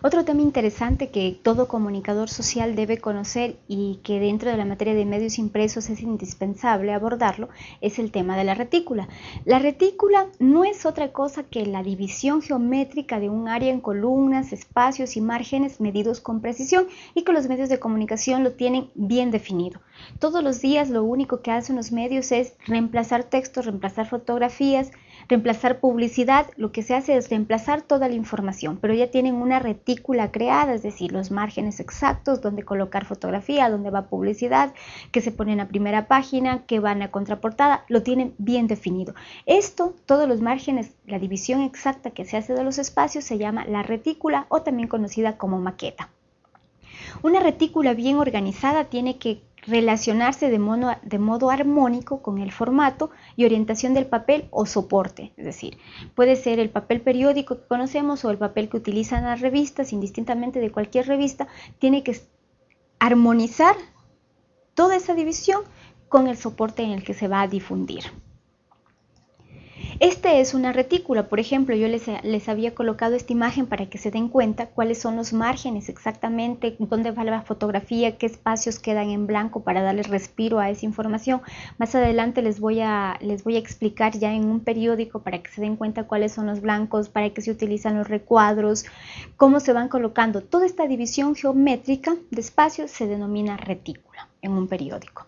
Otro tema interesante que todo comunicador social debe conocer y que dentro de la materia de medios impresos es indispensable abordarlo es el tema de la retícula. La retícula no es otra cosa que la división geométrica de un área en columnas, espacios y márgenes medidos con precisión y que los medios de comunicación lo tienen bien definido. Todos los días lo único que hacen los medios es reemplazar textos, reemplazar fotografías, reemplazar publicidad, lo que se hace es reemplazar toda la información, pero ya tienen una retícula creada, es decir, los márgenes exactos, donde colocar fotografía, donde va publicidad, que se pone en la primera página, que van a contraportada, lo tienen bien definido. Esto, todos los márgenes, la división exacta que se hace de los espacios se llama la retícula o también conocida como maqueta. Una retícula bien organizada tiene que relacionarse de modo, de modo, armónico con el formato y orientación del papel o soporte. Es decir, puede ser el papel periódico que conocemos o el papel que utilizan las revistas, indistintamente de cualquier revista, tiene que armonizar toda esa división con el soporte en el que se va a difundir. Este es una retícula, por ejemplo, yo les, había colocado esta imagen para que se den cuenta cuáles son los márgenes exactamente, dónde va la fotografía, qué espacios quedan en blanco para darle respiro a esa información. Más adelante les voy, a, les voy a explicar ya en un periódico para que se den cuenta cuáles son los blancos, para qué se utilizan los recuadros, cómo se van colocando. Toda esta división geométrica de espacios se denomina retícula en un periódico.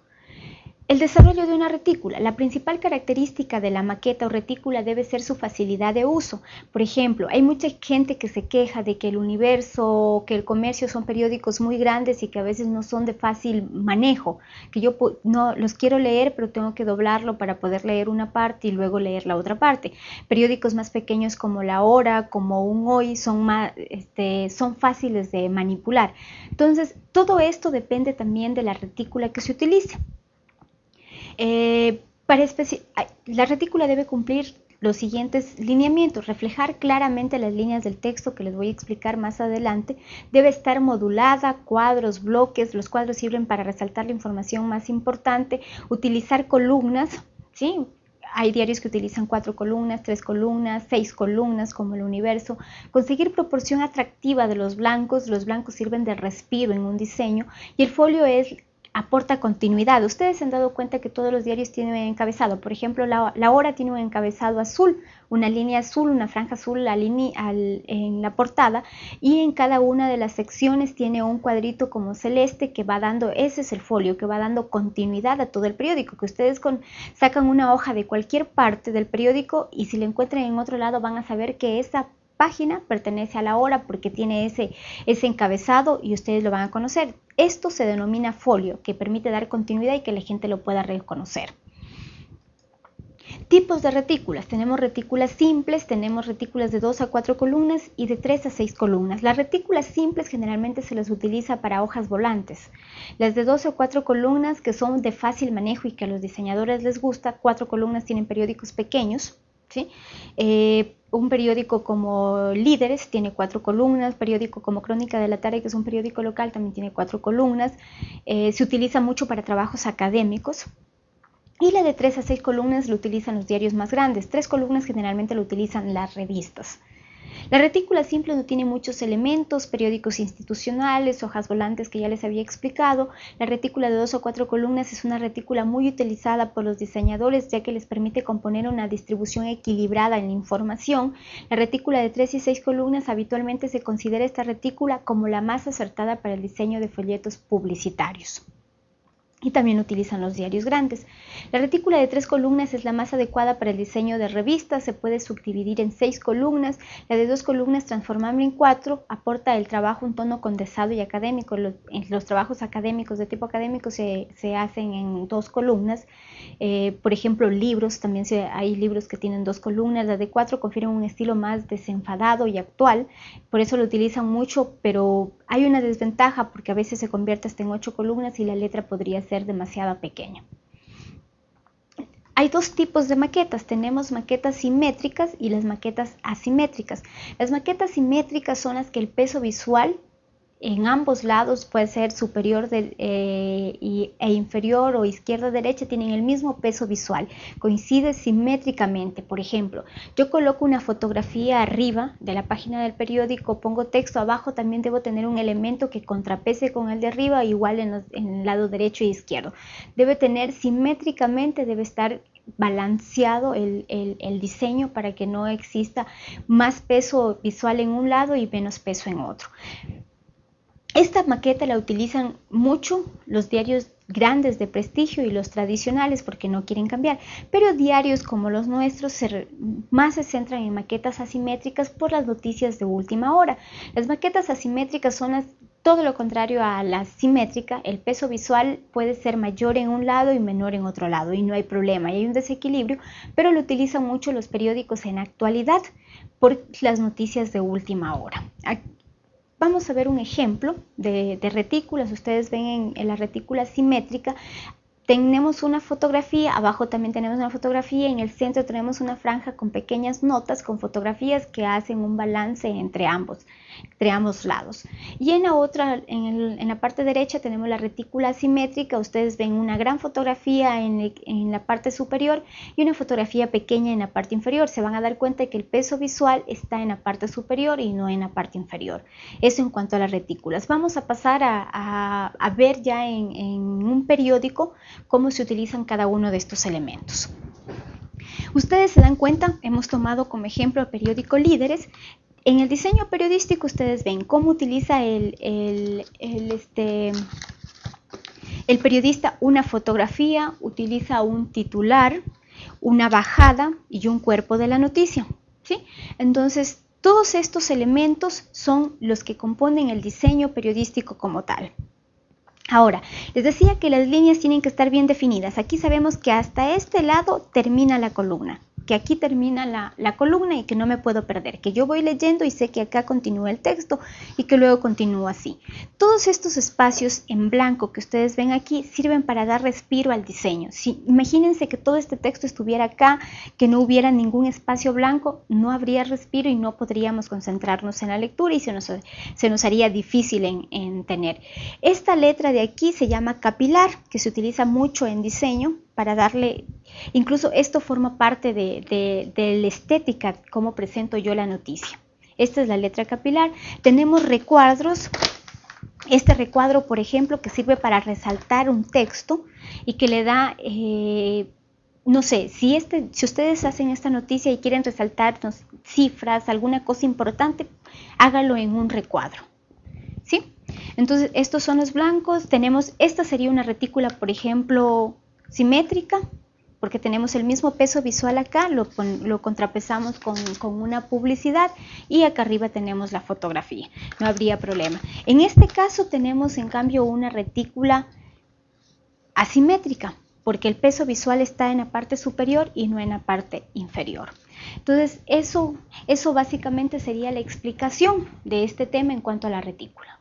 El desarrollo de una retícula. La principal característica de la maqueta o retícula debe ser su facilidad de uso. Por ejemplo, hay mucha gente que se queja de que el universo o que el comercio son periódicos muy grandes y que a veces no son de fácil manejo, que yo no los quiero leer pero tengo que doblarlo para poder leer una parte y luego leer la otra parte. Periódicos más pequeños como La Hora, como Un Hoy, son, más, este, son fáciles de manipular. Entonces, todo esto depende también de la retícula que se utilice. Eh, la retícula debe cumplir los siguientes lineamientos, reflejar claramente las líneas del texto que les voy a explicar más adelante, debe estar modulada, cuadros, bloques, los cuadros sirven para resaltar la información más importante, utilizar columnas, ¿sí? Hay diarios que utilizan cuatro columnas, tres columnas, seis columnas como el universo. Conseguir proporción atractiva de los blancos. Los blancos sirven de respiro en un diseño y el folio es aporta continuidad. Ustedes se han dado cuenta que todos los diarios tienen encabezado. Por ejemplo, la, Hora tiene un encabezado azul, una línea azul, una franja azul en la portada y en cada una de las secciones tiene un cuadrito como celeste que va dando, ese es el folio, que va dando continuidad a todo el periódico, que ustedes sacan una hoja de cualquier parte del periódico y si la encuentran en otro lado van a saber que esa página pertenece a la hora porque tiene ese, ese encabezado y ustedes lo van a conocer. Esto se denomina folio, que permite dar continuidad y que la gente lo pueda reconocer. Tipos de retículas. Tenemos retículas simples, tenemos retículas de 2 a 4 columnas y de 3 a 6 columnas. Las retículas simples generalmente se las utiliza para hojas volantes. Las de 2 o 4 columnas que son de fácil manejo y que a los diseñadores les gusta, 4 columnas tienen periódicos pequeños. ¿Sí? Eh, un periódico como Líderes tiene cuatro columnas, periódico como Crónica de la Tarde, que es un periódico local, también tiene cuatro columnas. Eh, se utiliza mucho para trabajos académicos. Y la de tres a seis columnas lo utilizan los diarios más grandes. Tres columnas generalmente lo utilizan las revistas. La retícula simple no tiene muchos elementos, periódicos institucionales, hojas volantes que ya les había explicado. La retícula de dos o cuatro columnas es una retícula muy utilizada por los diseñadores ya que les permite componer una distribución equilibrada en la información. La retícula de tres y seis columnas habitualmente se considera esta retícula como la más acertada para el diseño de folletos publicitarios y también utilizan los diarios grandes. La retícula de tres columnas es la más adecuada para el diseño de revistas, se puede subdividir en seis columnas, la de dos columnas transformable en cuatro aporta el trabajo un tono condensado y académico. Los, los trabajos académicos de tipo académico se, hacen en dos columnas, eh, por ejemplo libros, también hay libros que tienen dos columnas, la de cuatro confieren un estilo más desenfadado y actual, por eso lo utilizan mucho, pero hay una desventaja porque a veces se convierte hasta en ocho columnas y la letra podría ser ser demasiado pequeña. Hay dos tipos de maquetas, tenemos maquetas simétricas y las maquetas asimétricas. Las maquetas simétricas son las que el peso visual en ambos lados puede ser superior eh, e inferior o izquierda-derecha, tienen el mismo peso visual, coincide simétricamente. Por ejemplo, yo coloco una fotografía arriba de la página del periódico, pongo texto abajo, también debo tener un elemento que contrapese con el de arriba, igual en, el lado derecho e izquierdo. Debe tener simétricamente, debe estar balanceado el, diseño para que no exista más peso visual en un lado y menos peso en otro. Esta maqueta la utilizan mucho los diarios grandes de prestigio y los tradicionales porque no quieren cambiar, pero diarios como los nuestros más se centran en maquetas asimétricas por las noticias de última hora. Las maquetas asimétricas son todo lo contrario a la simétrica, el peso visual puede ser mayor en un lado y menor en otro lado y no hay problema, y hay un desequilibrio, pero lo utilizan mucho los periódicos en actualidad por las noticias de última hora. Vamos a ver un ejemplo de, retículas. Ustedes ven en, la retícula simétrica tenemos una fotografía, abajo también tenemos una fotografía, en el centro tenemos una franja con pequeñas notas con fotografías que hacen un balance entre ambos entre ambos lados. Y en la otra, en, la parte derecha tenemos la retícula simétrica, ustedes ven una gran fotografía en, en, la parte superior y una fotografía pequeña en la parte inferior. Se van a dar cuenta de que el peso visual está en la parte superior y no en la parte inferior. Eso en cuanto a las retículas. Vamos a pasar a, a, ver ya en, en un periódico cómo se utilizan cada uno de estos elementos. Ustedes se dan cuenta, hemos tomado como ejemplo el periódico Líderes, en el diseño periodístico ustedes ven cómo utiliza el, este, el periodista una fotografía, utiliza un titular, una bajada y un cuerpo de la noticia. Entonces, todos estos elementos son los que componen el diseño periodístico como tal. Ahora, les decía que las líneas tienen que estar bien definidas. Aquí sabemos que hasta este lado termina la columna que aquí termina la, columna y que no me puedo perder, que yo voy leyendo y sé que acá continúa el texto y que luego continúa así. Todos estos espacios en blanco que ustedes ven aquí sirven para dar respiro al diseño. Si, imagínense que todo este texto estuviera acá, que no hubiera ningún espacio blanco, no habría respiro y no podríamos concentrarnos en la lectura y se nos, se nos haría difícil en, en tener. Esta letra de aquí se llama capilar, que se utiliza mucho en diseño para darle, incluso esto forma parte de, la estética, cómo presento yo la noticia. Esta es la letra capilar. Tenemos recuadros. Este recuadro, por ejemplo, que sirve para resaltar un texto y que le da, eh, no sé, si, este, si ustedes hacen esta noticia y quieren resaltar cifras, alguna cosa importante, hágalo en un recuadro. ¿Sí? Entonces, estos son los blancos. Tenemos, esta sería una retícula, por ejemplo, simétrica, porque tenemos el mismo peso visual acá, lo, contrapesamos con, con, una publicidad y acá arriba tenemos la fotografía, no habría problema. En este caso tenemos en cambio una retícula asimétrica, porque el peso visual está en la parte superior y no en la parte inferior. Entonces, eso, eso básicamente sería la explicación de este tema en cuanto a la retícula.